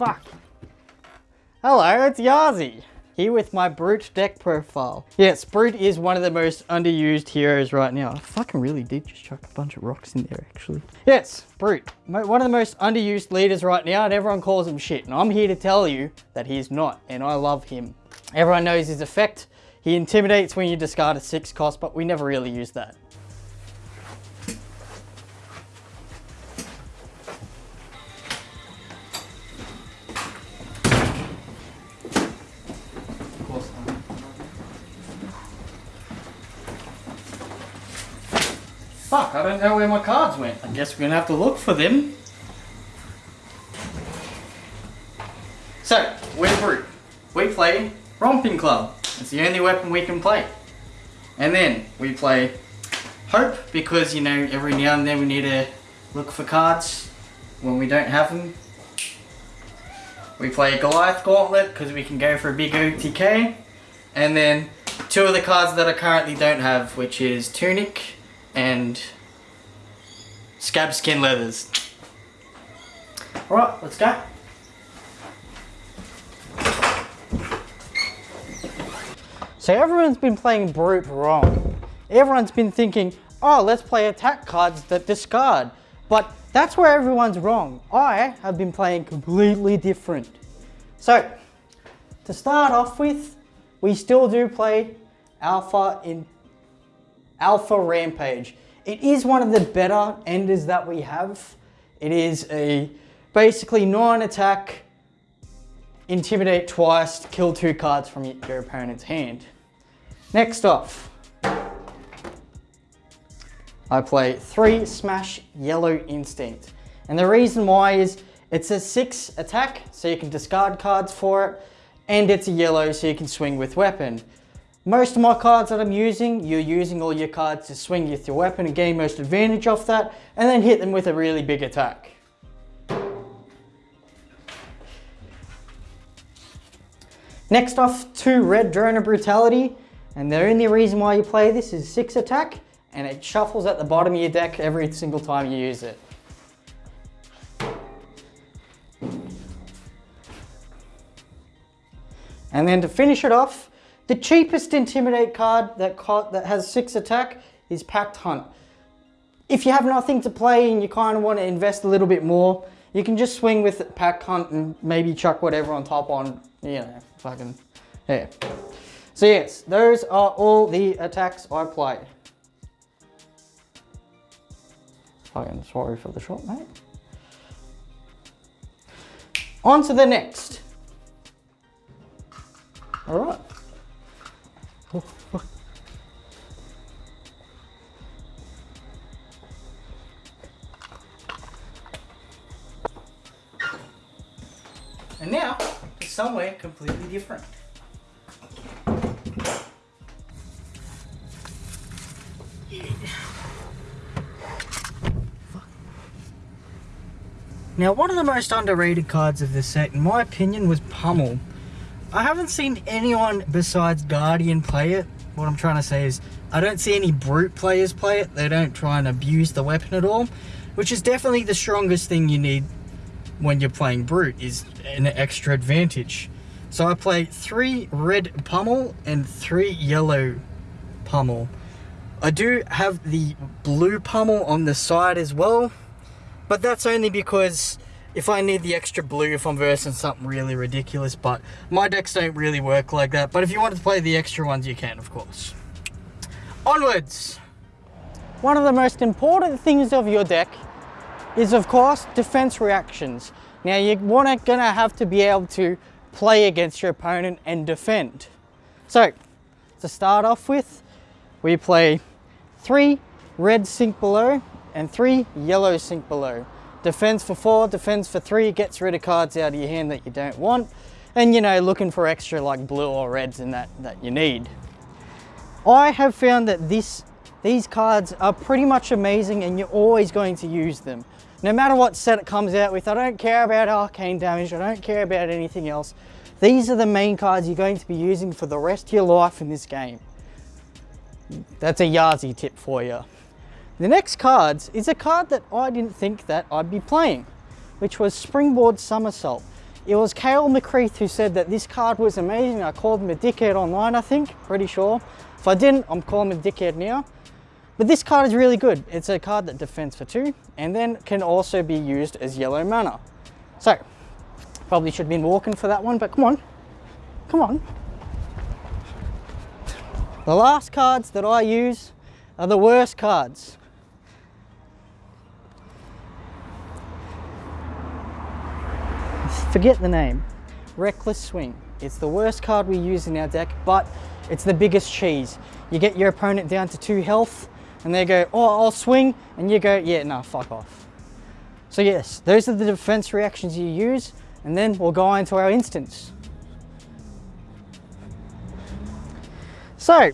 fuck. Hello, it's Yazi. Here with my Brute deck profile. Yes, Brute is one of the most underused heroes right now. I fucking really did just chuck a bunch of rocks in there, actually. Yes, Brute. One of the most underused leaders right now, and everyone calls him shit. And I'm here to tell you that he's not, and I love him. Everyone knows his effect. He intimidates when you discard a six cost, but we never really use that. I don't know where my cards went. I guess we're gonna have to look for them. So, we're Brute. We play Romping Club. It's the only weapon we can play. And then we play Hope because, you know, every now and then we need to look for cards when we don't have them. We play Goliath Gauntlet because we can go for a big OTK. And then two of the cards that I currently don't have, which is Tunic and scabskin leathers. Alright, let's go. So everyone's been playing Brute wrong. Everyone's been thinking, oh, let's play attack cards that discard. But that's where everyone's wrong. I have been playing completely different. So, to start off with, we still do play Alpha in Alpha Rampage. It is one of the better enders that we have. It is a basically nine attack, intimidate twice, kill two cards from your opponent's hand. Next off, I play three Smash Yellow Instinct. And the reason why is it's a six attack, so you can discard cards for it, and it's a yellow, so you can swing with weapon. Most of my cards that I'm using, you're using all your cards to swing with your weapon and gain most advantage off that, and then hit them with a really big attack. Next off, two Red Drone Brutality, and the only reason why you play this is six attack, and it shuffles at the bottom of your deck every single time you use it. And then to finish it off, the cheapest Intimidate card that, that has 6 attack is Pack Hunt. If you have nothing to play and you kind of want to invest a little bit more, you can just swing with Pack Hunt and maybe chuck whatever on top on, you know, fucking, yeah. So yes, those are all the attacks I play. Fucking sorry for the shot, mate. On to the next. All right. And now, to somewhere completely different. Now, one of the most underrated cards of this set, in my opinion, was Pummel. I haven't seen anyone besides Guardian play it. What I'm trying to say is, I don't see any Brute players play it. They don't try and abuse the weapon at all, which is definitely the strongest thing you need when you're playing Brute, is an extra advantage. So I play three red Pummel and three yellow Pummel. I do have the blue Pummel on the side as well, but that's only because if I need the extra blue if I'm versing something really ridiculous, but my decks don't really work like that. But if you want to play the extra ones, you can, of course. Onwards! One of the most important things of your deck is, of course, defense reactions. Now, you're gonna have to be able to play against your opponent and defend. So, to start off with, we play three red sink below and three yellow sink below. Defense for four, defense for three, gets rid of cards out of your hand that you don't want. And you know, looking for extra like blue or reds in that, that you need. I have found that this, these cards are pretty much amazing and you're always going to use them. No matter what set it comes out with, I don't care about arcane damage, I don't care about anything else. These are the main cards you're going to be using for the rest of your life in this game. That's a Yazi tip for you. The next cards is a card that I didn't think that I'd be playing, which was Springboard Somersault. it was Kale McCreath who said that this card was amazing. I called him a dickhead online, I think, pretty sure. If I didn't, I'm calling him a dickhead now. But this card is really good. It's a card that defends for two and then can also be used as yellow mana. So, probably should have been walking for that one, but come on, come on. The last cards that I use are the worst cards. Forget the name. Reckless Swing. It's the worst card we use in our deck, but it's the biggest cheese. You get your opponent down to two health, and they go, oh, I'll swing, and you go, yeah, no, fuck off. So yes, those are the defense reactions you use, and then we'll go into our instance. So,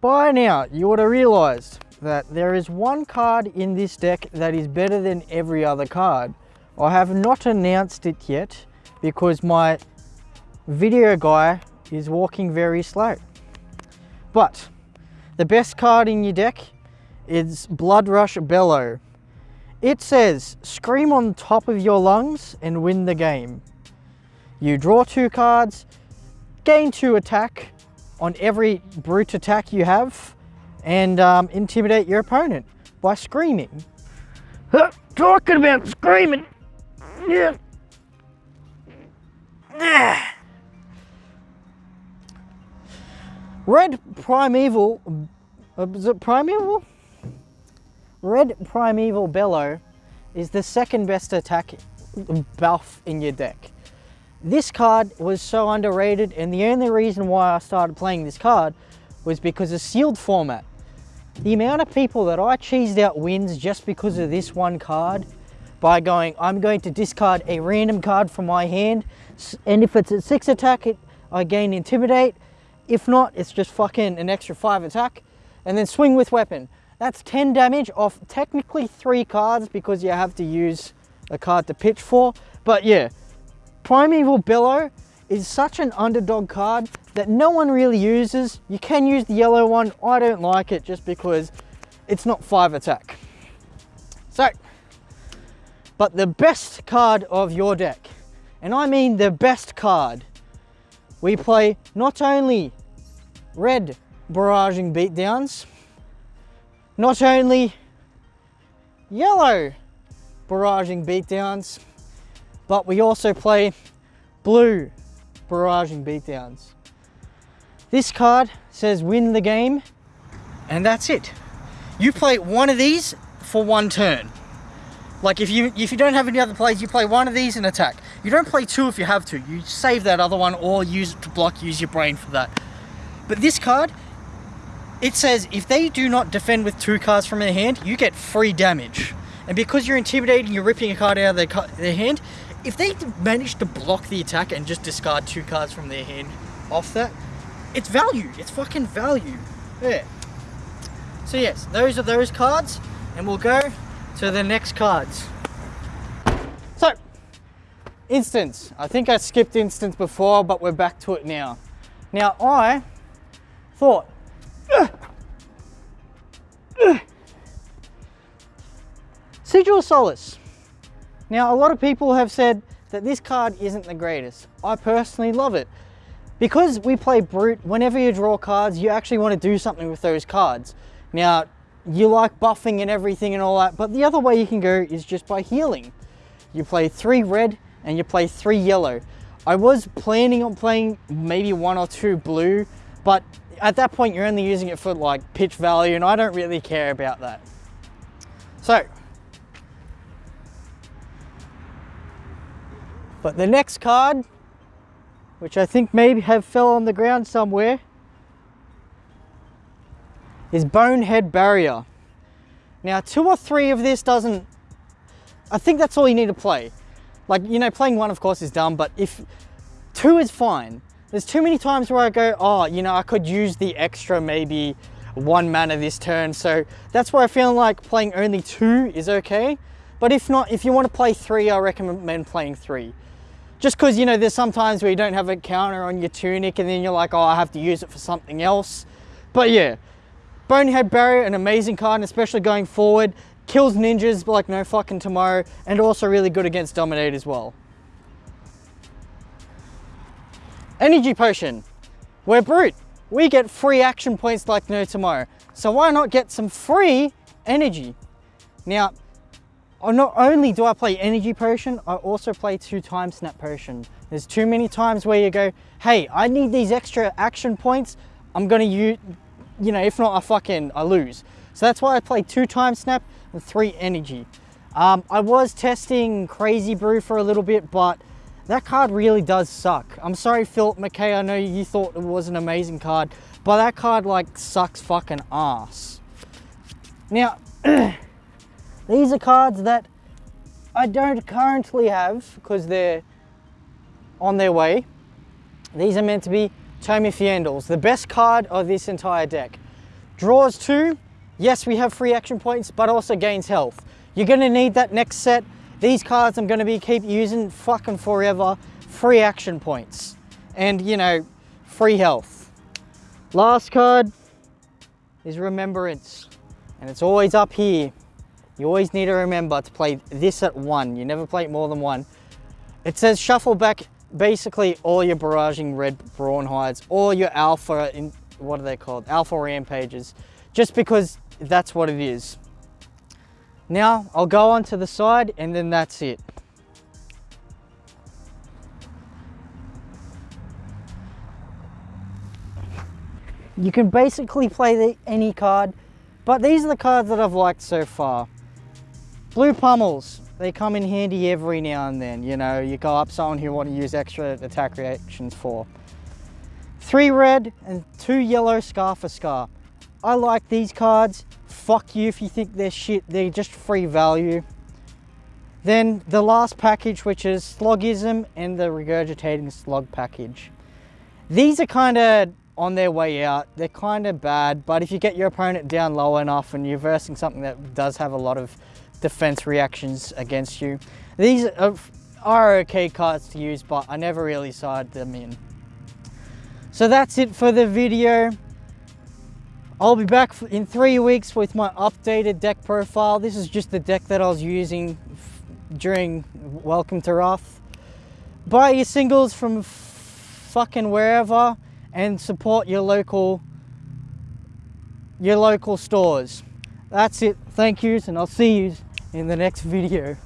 by now, you would have realized that there is one card in this deck that is better than every other card. I have not announced it yet because my video guy is walking very slow. But the best card in your deck is Bloodrush Bellow. It says, scream on top of your lungs and win the game. You draw two cards, gain two attack on every brute attack you have, and um, intimidate your opponent by screaming. talking about screaming. Yeah. Ah. Red Primeval, uh, is it Primeval? Red Primeval Bellow is the second best attack buff in your deck. This card was so underrated and the only reason why I started playing this card was because of sealed format. The amount of people that I cheesed out wins just because of this one card by going, I'm going to discard a random card from my hand and if it's a six attack, it, I gain intimidate. If not, it's just fucking an extra five attack and then swing with weapon. That's 10 damage off technically three cards because you have to use a card to pitch for. But yeah, Primeval Bellow is such an underdog card that no one really uses. You can use the yellow one. I don't like it just because it's not five attack. So, but the best card of your deck, and I mean the best card, we play not only red barraging beatdowns, not only yellow barraging beatdowns, but we also play blue barraging beatdowns. This card says win the game, and that's it. You play one of these for one turn. Like if you if you don't have any other plays, you play one of these and attack. You don't play two if you have to. You save that other one or use it to block, use your brain for that. But this card, it says if they do not defend with two cards from their hand, you get free damage. And because you're intimidating, you're ripping a card out of their, their hand, if they manage to block the attack and just discard two cards from their hand off that, it's value. It's fucking value. Yeah. So yes, those are those cards, and we'll go to the next cards. So, instance. I think I skipped instance before, but we're back to it now. Now I thought, Sigil Solace. Now, a lot of people have said that this card isn't the greatest. I personally love it. Because we play Brute, whenever you draw cards, you actually want to do something with those cards. Now, you like buffing and everything and all that, but the other way you can go is just by healing. You play three red and you play three yellow. I was planning on playing maybe one or two blue, but at that point you're only using it for like pitch value and I don't really care about that. So, But the next card, which I think maybe have fell on the ground somewhere, is Bonehead Barrier. Now two or three of this doesn't, I think that's all you need to play. Like, you know, playing one of course is dumb, but if two is fine. There's too many times where I go, oh, you know, I could use the extra maybe one mana this turn. So that's why I feel like playing only two is okay. But if not, if you want to play three, I recommend playing three. Just because, you know, there's sometimes where you don't have a counter on your tunic and then you're like, oh, I have to use it for something else. But yeah, Bonehead Barrier, an amazing card, and especially going forward. Kills ninjas like no fucking tomorrow, and also really good against Dominate as well. Energy Potion. We're brute. We get free action points like no tomorrow. So why not get some free energy? Now, not only do I play Energy Potion, I also play two Timesnap Potion. There's too many times where you go, hey, I need these extra action points. I'm gonna use, you know, if not, I fucking, I lose. So that's why I play two Timesnap and three Energy. Um, I was testing Crazy Brew for a little bit, but that card really does suck. I'm sorry, Philip McKay, I know you thought it was an amazing card, but that card like sucks fucking ass. Now, these are cards that I don't currently have because they're on their way. These are meant to be Tome of Fyendals, the best card of this entire deck. Draws two, yes, we have free action points, but also gains health. You're gonna need that next set. These cards I'm gonna be keep using fucking forever. Free action points. And you know, free health. Last card is Remembrance. And it's always up here. You always need to remember to play this at one. You never play it more than one. It says shuffle back basically all your barraging red brawn hides or your alpha in what are they called? Alpha rampages. Just because that's what it is. Now I'll go on to the side and then that's it. You can basically play the, any card, but these are the cards that I've liked so far. Blue pummels, they come in handy every now and then. You know, you go up someone who want to use extra attack reactions for. Three red and two yellow Scar for Scar. I like these cards fuck you if you think they're shit, they're just free value. Then the last package, which is Sloggism and the Regurgitating Slog package. These are kind of on their way out. They're kind of bad, but if you get your opponent down low enough and you're versing something that does have a lot of defense reactions against you, these are, are okay cards to use, but I never really side them in. So that's it for the video. I'll be back in three weeks with my updated deck profile. This is just the deck that I was using during Welcome to Rathe. Buy your singles from fucking wherever and support your local your local stores. That's it. Thank yous and I'll see you in the next video.